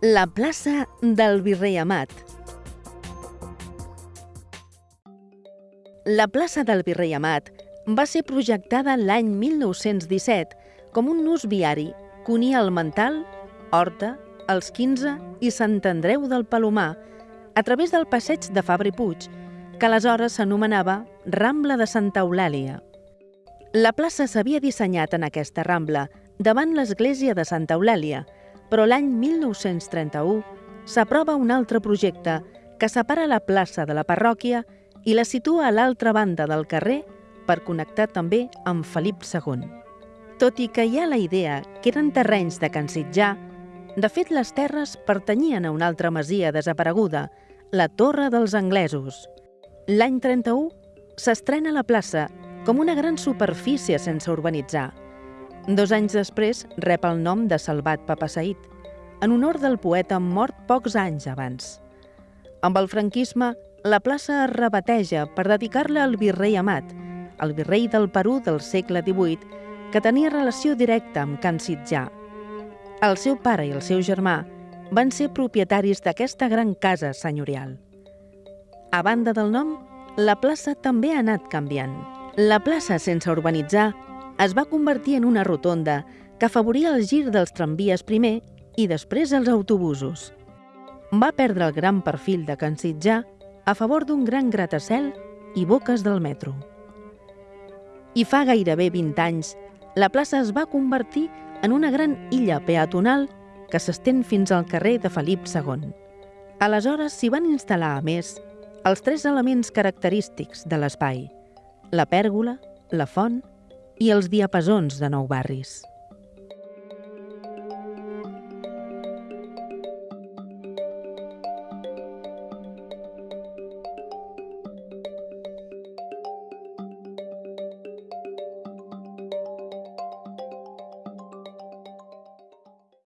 La plaça del Virrei Amat. La plaça del Virrei Amat va ser projectada l'any 1917 com un nus viari que unia el Mental, Horta, els 15 i Sant Andreu del Palomar a través del passeig de Fabri Puig, que aleshores s'anomenava Rambla de Santa Eulàlia. La plaça s'havia dissenyat en aquesta rambla, davant l'església de Santa Eulàlia, però l'any 1931 s'aprova un altre projecte que separa la plaça de la parròquia i la situa a l'altra banda del carrer per connectar també amb Felip II. Tot i que hi ha la idea que eren terrenys de Can Sitjà, de fet les terres pertanyien a una altra masia desapareguda, la Torre dels Anglesos. L'any 31 s'estrena la plaça com una gran superfície sense urbanitzar. Dos anys després rep el nom de Salvat Papasaït, en honor del poeta mort pocs anys abans. Amb el franquisme, la plaça es rebateja per dedicar-la al virrei Amat, el virrei del Perú del segle XVIII, que tenia relació directa amb Can Sitjà. El seu pare i el seu germà van ser propietaris d'aquesta gran casa senyorial. A banda del nom, la plaça també ha anat canviant. La plaça, sense urbanitzar, es va convertir en una rotonda que afavoria el gir dels tramvies primer i després els autobusos. Va perdre el gran perfil de Can Sitjà a favor d'un gran gratacel i boques del metro. I fa gairebé 20 anys, la plaça es va convertir en una gran illa peatonal que s'estén fins al carrer de Felip II. Aleshores s'hi van instal·lar, a més, els tres elements característics de l'espai, la pèrgola, la font i els diapasons de nou barris.